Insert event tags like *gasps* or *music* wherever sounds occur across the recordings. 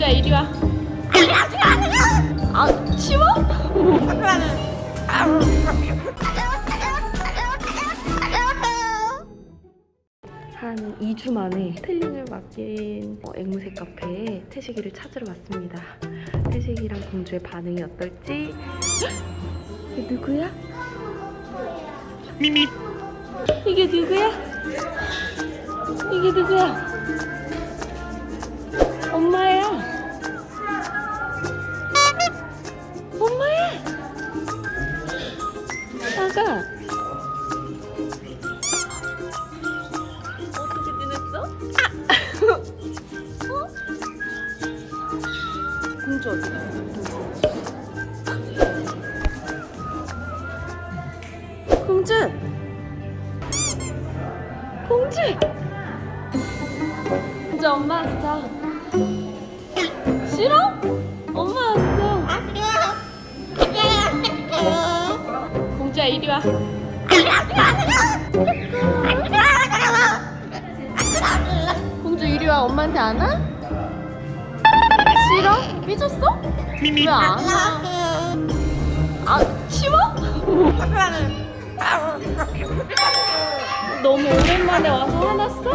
공주야 이리 와. 아 치워? 한 2주 만에 텔링을 맡긴 어, 앵무새 카페에 태식이를 찾으러 왔습니다. 태식이랑 공주의 반응이 어떨지. *gasps* 이게 누구야? 미미 이게 누구야? 이게 누구야? 공주. 공주. 공주 엄마 왔어. 싫어? 엄마 왔어. 공주야 이리 와. 공주 이리 와. 엄마한테 안 와? 싫어? 삐졌어? 미미 왜안 와? 아 치워? *laughs* *laughs* 너무 오랜만에 와서 화났어?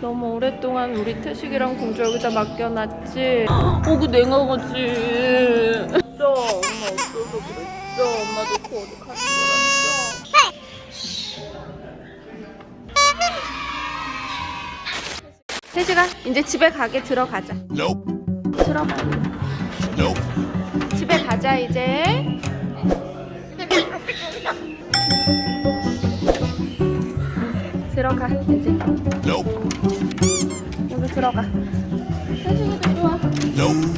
너무 오랫동안 우리 태식이랑 공주 여기다 맡겨놨지. 어그 내가 가지. 진짜 엄마 없어서 그랬어. 엄마 놓고 어디 가지 말았 태식아 이제 집에 가게 들어가자. Nope 들어가. Nope 집에 가자 이제. 들어가 이제. Nope 여기 들어가. 태식이도 좋아. Nope